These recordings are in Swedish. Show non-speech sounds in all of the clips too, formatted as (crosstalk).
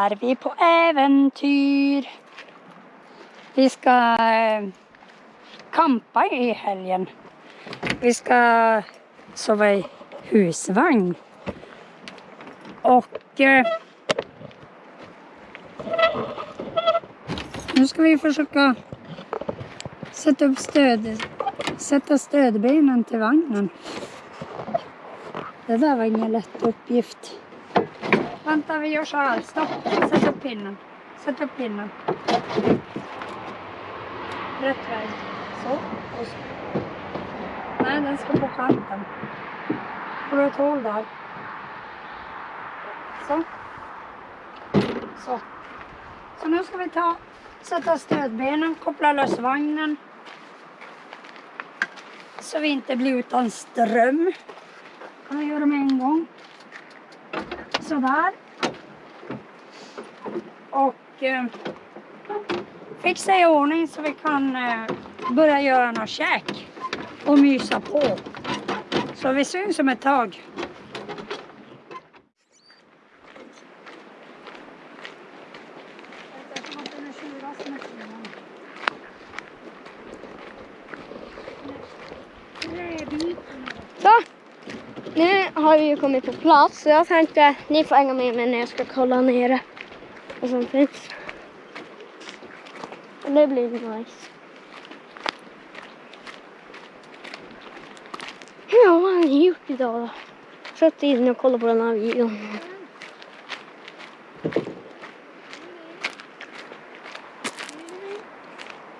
är vi på äventyr. Vi ska eh, kampa i helgen. Vi ska sova i husvagn. Och eh, nu ska vi försöka sätta upp stöd, sätta stödbenen till vagnen. Det där var ingen lätt uppgift. Vänta, vi gör så här. Stopp. Sätt upp pinnen. Sätt upp pinnen. Rätt väg. Så. Och så. Nej, den ska på kanten. Får du ett hål där? Så. Så. Så nu ska vi ta, sätta stödbenen, koppla lös vagnen. Så vi inte blir utan ström. kan vi göra med en gång. Sådär. Och eh, fixa i ordning så vi kan eh, börja göra något käk och mysa på. Så vi syns om ett tag. Så, nu har vi ju kommit på plats så jag tänkte ni får hänga med mig när jag ska kolla nere vad som finns. Och det blir nice. Ja, vad har ni gjort idag då? Suttit inne och kollat på den här videon.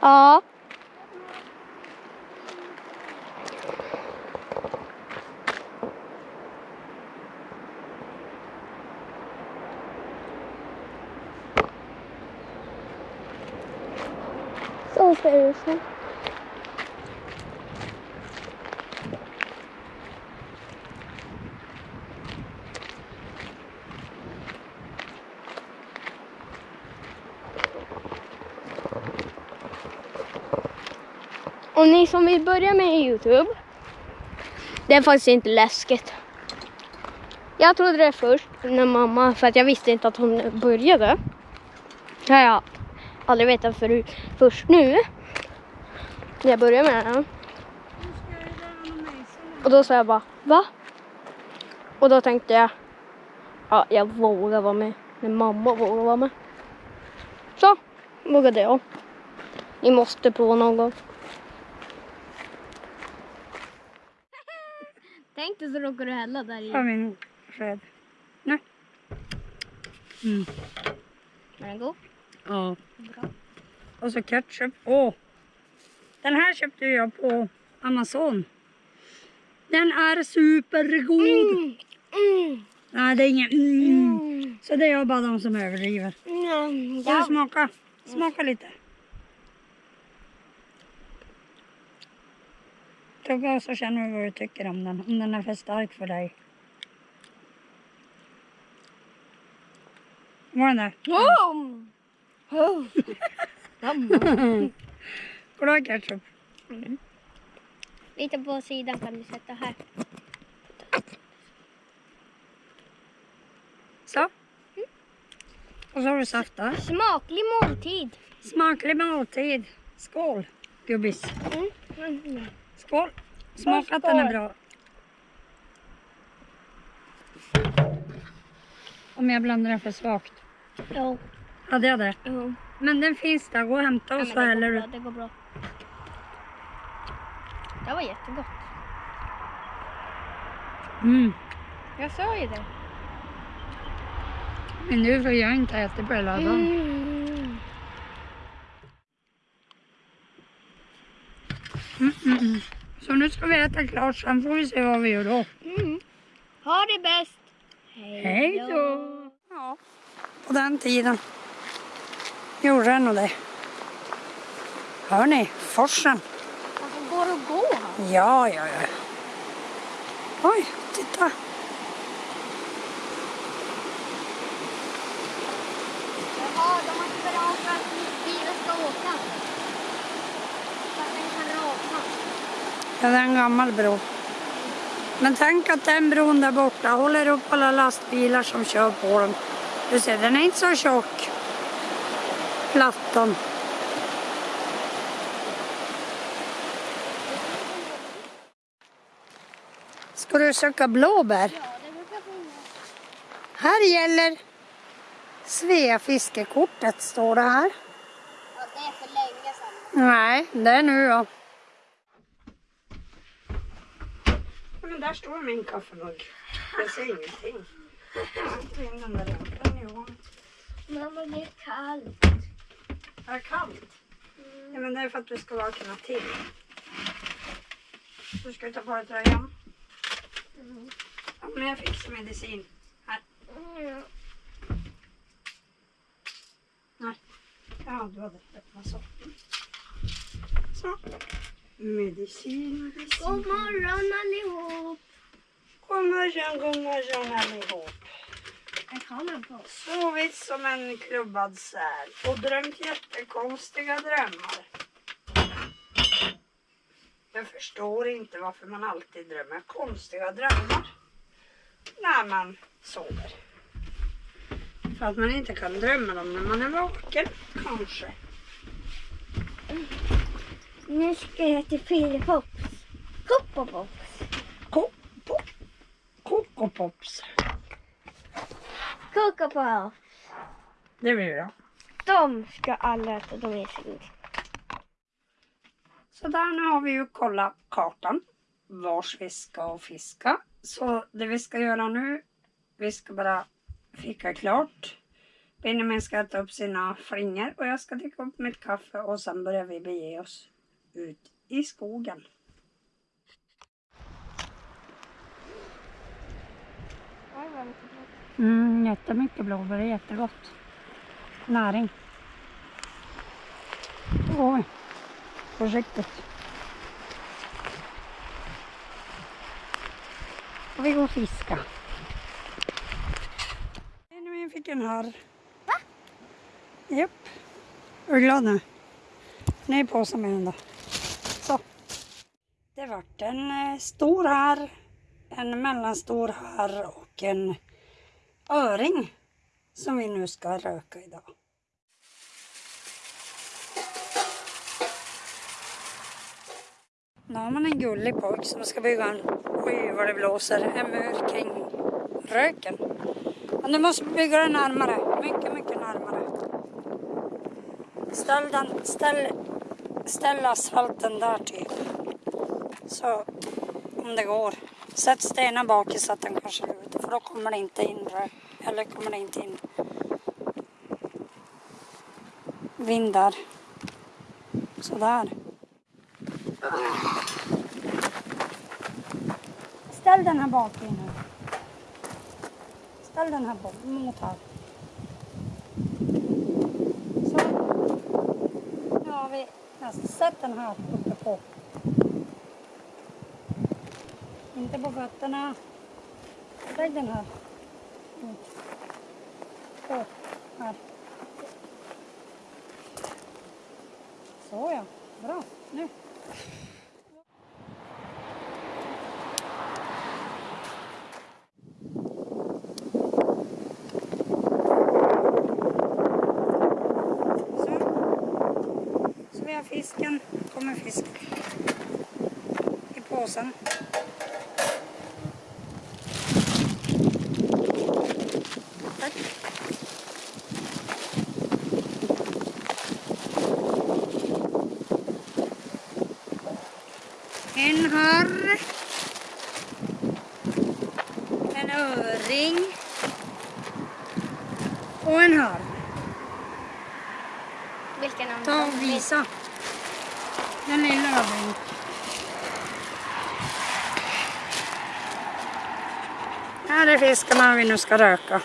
Ja. Så ser det ut. Och ni som vill börja med Youtube. Det är faktiskt inte läskigt. Jag trodde det först när mamma, för att jag visste inte att hon började. Det har jag aldrig vetat förut. Först nu. När jag började med den. Och då sa jag bara, va? Och då tänkte jag, ja jag vågar vara med. När mamma vågar vara med. Så, vågade jag. Ni måste prova någon gång. Tänk dig så råkar du hälla där i. Ta min sked. Nu. Mm. Är den god? Ja. Bra. Och så ketchup. Åh! Den här köpte jag på Amazon. Den är supergod. Mm. Mm. Nej, det är ingen mm. Mm. Så det är bara de som överdriver. Mm. Vill du Ja. smaka? Smaka lite. Tugga så känner du vad du tycker om den. Om den är för stark för dig. Var den där? Oh. Oh. Yum. Kolla ketchup. Lite på sidan kan du sätta här. Så. Och så har du saft där. Smaklig måltid. Smaklig måltid. Skål gubbis. Mm. Skål. Smaka att den är bra. Om jag blandar den för svagt. Jo. Hade jag det? Jo. Men den finns där. Gå och hämta Ja, och men så häller du. det går bra. Det var jättegott. Mm. Jag sa ju det. Men nu får jag inte äta på hela dagen. Mm. Mm, mm, mm. Så nu ska vi äta klart, sen får vi se vad vi gör då. Mm. Ha det bäst. Hej då! Ja, på den tiden gjorde den nog det. Hör ni? Forsen. Alltså, går det att gå här? Ja, ja, ja. Oj, titta. Jaha, de har inte för att bilen ska åka. Så att den kan raka. Ja, det är en gammal bro. Men tänk att den bron där borta håller upp alla lastbilar som kör på den. Du ser, den är inte så tjock. Plattan. Ska du söka blåbär? Ja, det brukar finnas. Här gäller Svea fiskekortet står det här. Ja, det är för länge sedan. Nej, det är nu då. Men där står min kaffemugg. Jag ser ingenting. Jag inte in den där lampan i år. Mamma, det är kallt. Är det kallt? Ja, men det är för att du ska vakna till. Du ska ta på dig tröjan. Ja, men jag fixar medicin. Här. Nej. Ja, du hade öppnat så. Så. Medicin, medicin. God morgon allihop. God morgon, god morgon allihop. Sovit som en klubbad säl och drömt jättekonstiga drömmar. Jag förstår inte varför man alltid drömmer konstiga drömmar när man sover. För att man inte kan drömma dem när man är vaken, kanske. Nu ska jag till Pillepops. Hoppopops. Ko- po- Kokopops. Kokopops. Det blir bra. De ska alla äta. De är så. Så där nu har vi ju kollat kartan. Vars vi ska fiska. Så det vi ska göra nu, vi ska bara fika klart. Benjamin ska äta upp sina flingor och jag ska dricka upp mitt kaffe och sen börjar vi bege oss ut i skogen. Mm, jättemycket blåbär, det är jättegott. Näring. Oj, försiktigt. Och vi går och fiska. Benjamin fick en harr. Va? Japp. Är du glad nu? Ner i påsen med den då. Det vart en eh, stor harr, en mellanstor harr och en öring som vi nu ska röka idag. Nu har man en gullig pojk som ska bygga en, oj vad det blåser, en mur kring röken. Men du måste bygga den närmare, mycket, mycket närmare. Ställ, den, ställ, ställ asfalten där typ. Så, om det går. Sätt stenen bak i så att den kanske lutar, för då kommer det inte in rök. Eller kommer det inte in vindar. Sådär. Ställ den här bak nu. Ställ den här bak, mot här. Så. Nu har vi nästan sett den här uppe på. Inte på fötterna. Lägg den här. Ut. Så, här. Så ja, bra. Nu. Fisken. kommer fisk i påsen. En harr. En öring. Och en harr. Vilken av Ta och visa. Den lilla öringen. Här är fiskarna vi nu ska röka.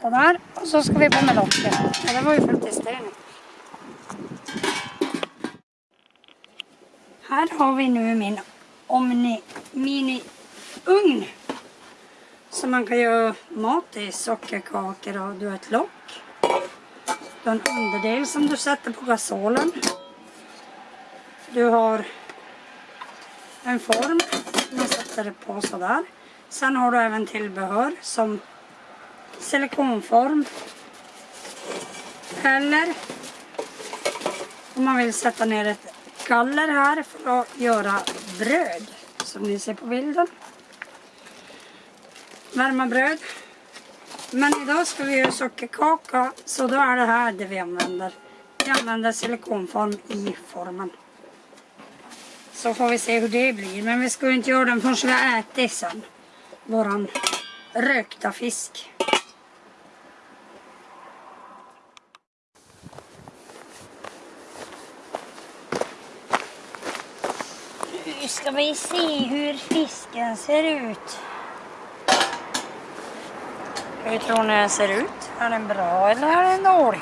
Sådär, och så ska vi på med locket. Ja, det var ju fullt i Här har vi nu min Omni Mini-ugn. Så man kan göra mat i, sockerkakor och du har ett lock. Du har en underdel som du sätter på gasolen. Du har en form som du sätter på sådär. Sen har du även tillbehör som silikonform. Eller om man vill sätta ner ett galler här för att göra bröd. Som ni ser på bilden. Värma bröd. Men idag ska vi göra sockerkaka så då är det här det vi använder. Vi använder silikonform i formen. Så får vi se hur det blir. Men vi ska ju inte göra den förrän vi har ätit sen. Våran rökta fisk. Ska vi se hur fisken ser ut. Hur tror ni den ser ut? Är den bra eller är den dålig?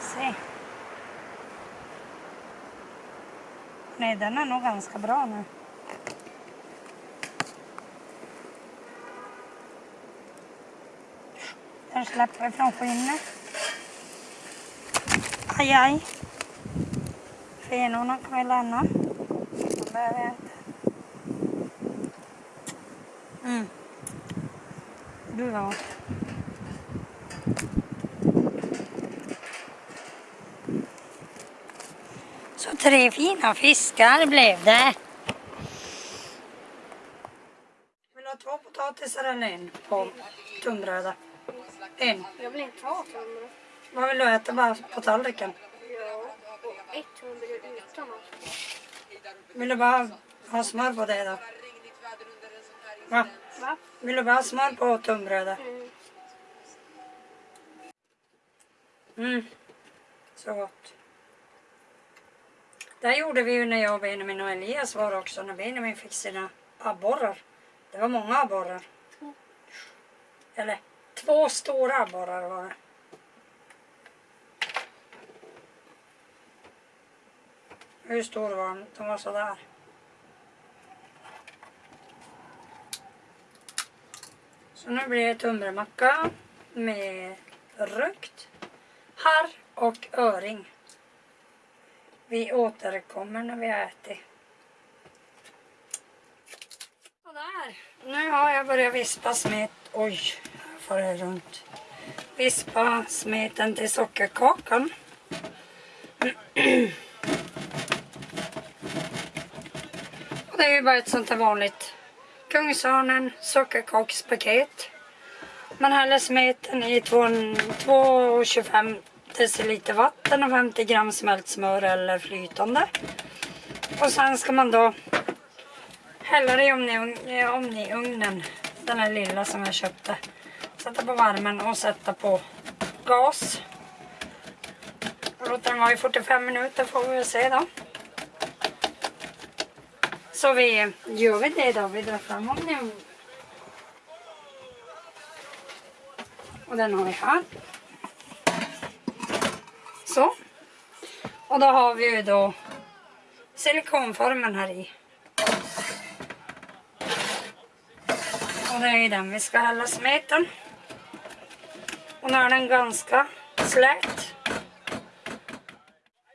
Se. Nej, den är nog ganska bra nu. Den släpper från skinnet. Aj, aj. Fenorna kan vi lämna. Inte. Mm. Du var. Så tre fina fiskar blev det. Vill du ha två potatisar eller en på tunnbrödet? En. Jag vill inte ha tunnbröd. Vad vill du äta bara på tallriken? Ja, och ett tunnbröd utan allt. Vill du bara ha smör på det då? Va? Va? Vill du bara ha smör på tunnbrödet? Mm. Mm. Så gott. Det gjorde vi ju när jag, Benjamin och Elias var också. När Benjamin fick sina abborrar. Det var många abborrar. Eller två stora abborrar var det. Hur stor var den? Den var sådär. Så nu blir det tunnbrödmacka med rökt harr och öring. Vi återkommer när vi har ätit. Sådär. Nu har jag börjat vispa smet. Oj, får det runt. Vispa smeten till sockerkakan. (clears throat) det är ju bara ett sånt här vanligt Kungsörnen sockerkakspaket. Man häller smeten i 2,25 deciliter vatten och 50 gram smält smör eller flytande. Och sen ska man då hälla det i omni- omni-ugnen, den här lilla som jag köpte. Sätta på värmen och sätta på gas. Låter låta den vara i 45 minuter får vi väl se då. Så vi gör vi det då. Vi drar fram om nu. Och den har vi här. Så. Och då har vi ju då silikonformen här i. Och det är i den vi ska hälla smeten. Och nu är den ganska slät.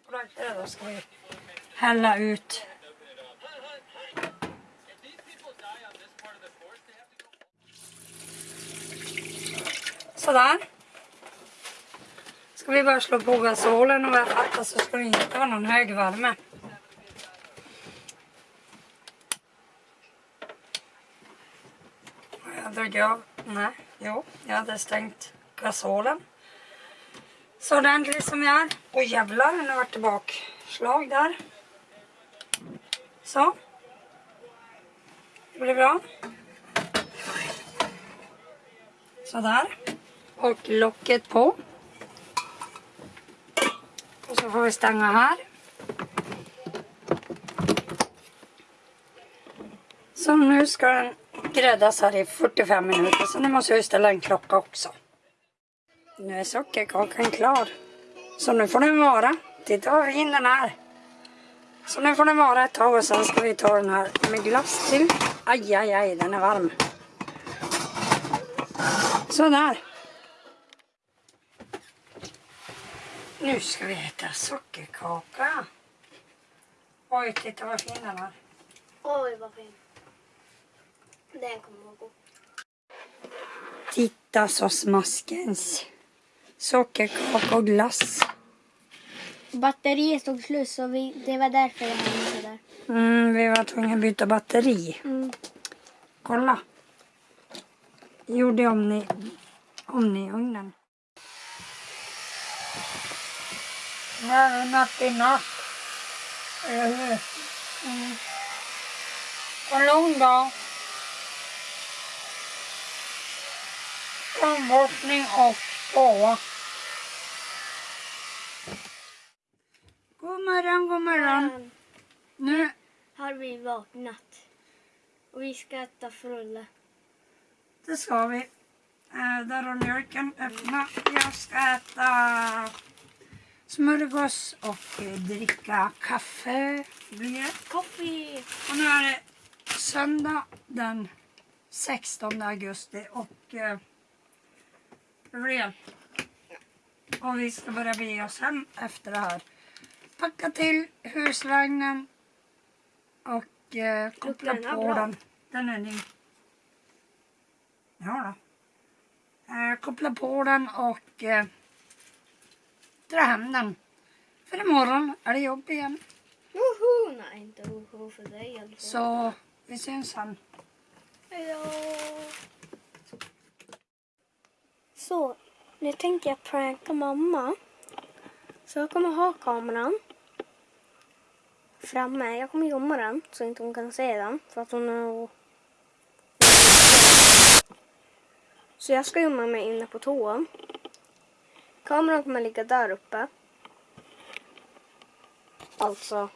Och då ska vi hälla ut Sådär. Ska vi bara slå på gasolen och vad jag fattar så ska det inte vara någon hög värme. Jag drog av, nej, jo, jag hade stängt gasolen. Så ordentligt som jag är. Oj jävlar, nu vart det bakslag där. Så. Det blir bra. Sådär. Och locket på. Och så får vi stänga här. Så nu ska den gräddas här i 45 minuter. Så nu måste jag ställa en klocka också. Nu är sockerkakan klar. Så nu får den vara. Titta vad fin den är. Så nu får den vara ett tag och sen ska vi ta den här med glass till. Aj, aj, aj, den är varm. Sådär. Nu ska vi äta sockerkaka. Oj, titta vad fin den är. Oj, vad fin. Den kommer vara god. Titta så smaskens. Sockerkaka och glass. Batteriet tog slut så vi, det var därför jag det där. Mm, vi var tvungna att byta batteri. Mm. Kolla. Gjorde om ni om ni ugnen. Nu är det natt i natt. Eller hur? Mm. En lång dag. Tandborstning och sova. God morgon, god morgon. Nu har vi vaknat. Och vi ska äta frulle. Det ska vi. Där har mjölken öppna. Jag ska äta smörgås och eh, dricka kaffe. Blir det. Kaffe! Och nu är det söndag den 16 augusti och eh, blir och vi ska börja bege oss hem efter det här. Packa till husvagnen och eh, koppla den på bra? den. Den är ny. Ja då. Eh, koppla på den och eh, dra hem den. För imorgon är det jobb igen. Woho! Nej, inte woho för dig i alla fall. Så vi syns sen. Hejdå! Så, nu tänker jag pranka mamma. Så jag kommer ha kameran framme. Jag kommer gömma den så inte hon kan se den. För att hon är... Så jag ska gömma mig inne på toan. Kameran kommer ligga där uppe. Alltså...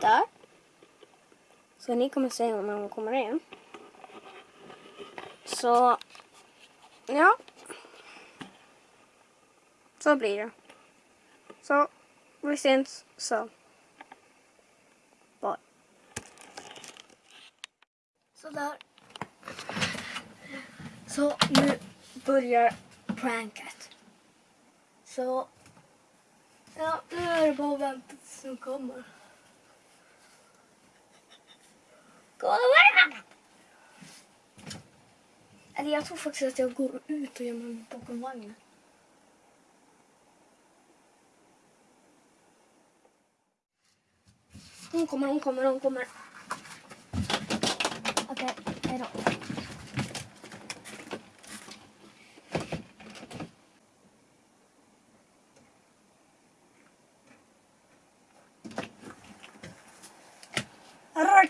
Där. Så ni kommer se när hon kommer in. Så, ja. Så blir det. Så, vi syns så. Bye. Sådär. Så nu börjar pranket. Så, ja, nu är det bara att vänta tills hon kommer. Kolla vad det är! Eller jag tror faktiskt att jag går ut och gömmer mig bakom vagnen. Hon kommer, hon kommer, hon kommer. Okej, hejdå.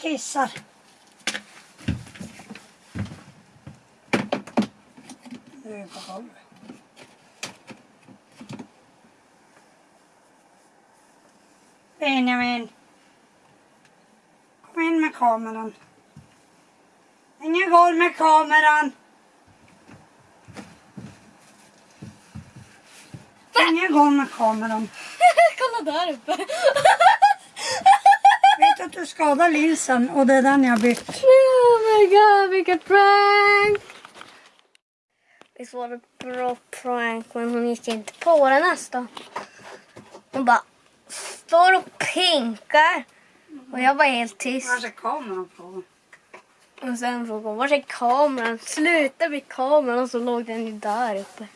Kissar. Nu är på golvet. Benjamin. Kom in med kameran. Ingen går med kameran. Ingen går med kameran. (laughs) Kolla där uppe. (laughs) Skadar linsen och det är den jag har bytt. Oh my god, vilket prank! Visst var det ett bra prank, men hon gick inte på det nästa. Hon bara står och pinkar. Och jag var helt tyst. Var är kameran på? Och sen frågade hon, var är kameran? Sluta med kameran. Och så låg den ju där uppe.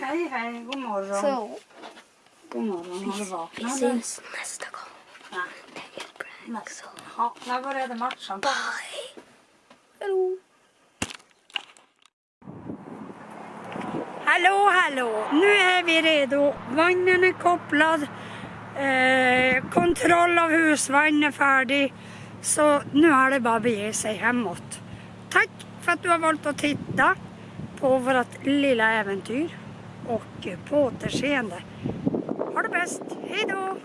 Hej hej, god morgon. Så, God morgon, har du vi vaknat? syns nästa gång. Prank. Så, Ja, när började matchen? bye! Hallå! Hallå, hallå! Nu är vi redo. Vagnen är kopplad. Eh, kontroll av husvagn är färdig. Så nu är det bara att bege sig hemåt. Tack för att du har valt att titta på vårt lilla äventyr. Och på återseende. Ha det bäst. Hej då!